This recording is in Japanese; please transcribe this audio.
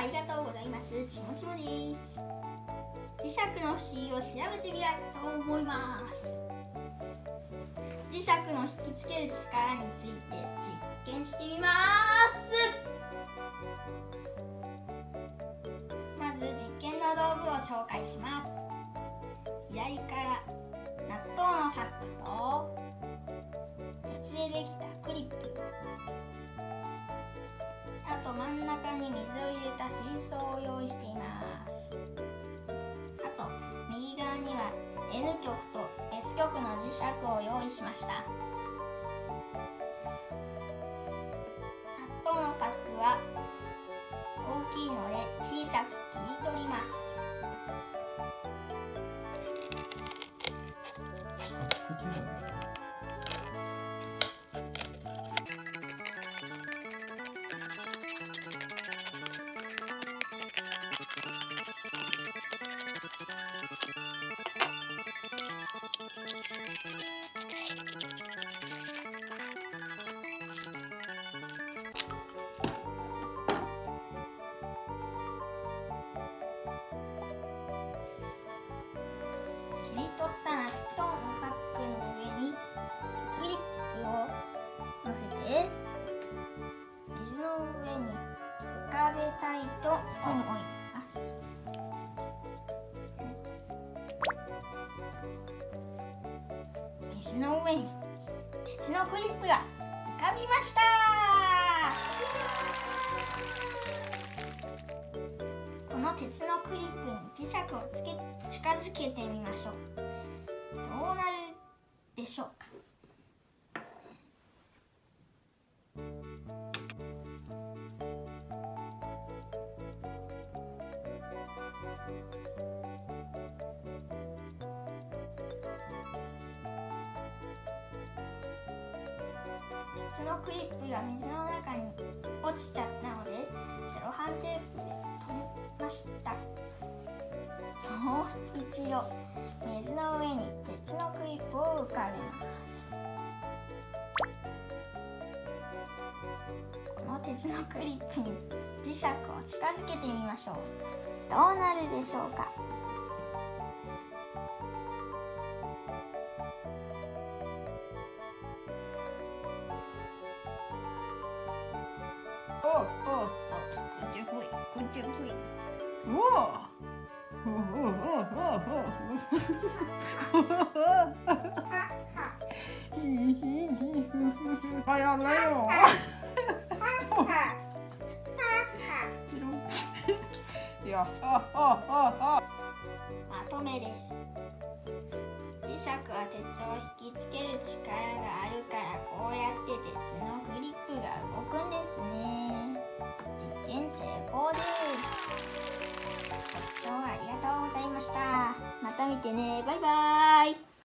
ありがとうございます。ちもちもです。磁石の不思議を調べてみたいと思います。磁石の引きつける力について実験してみます。まず実験の道具を紹介します。左から納豆のパックと鉄でできたと真ん中に水を入れた水槽を用意しています。あと右側には N 極と S 極の磁石を用意しました。納豆のパックは大きいので小さく切り取ります。切り取った納豆のパックの上にクリップを乗せて水の上に浮かべたいと思います水の上に鉄のクリップがこのクリップに磁石をつけ近づけてみましょう。どうなるでしょうか？鉄のクリップが水の中に落ちちゃったのでセロハンテープした。もう一度水の上に鉄のクリップを浮かべます。この鉄のクリップに磁石を近づけてみましょう。どうなるでしょうか？おおおこっち来いこっち来い。早やれよいやああああまとめです。磁石は鉄を引きつける力があるからこました。また見てね。バイバーイ。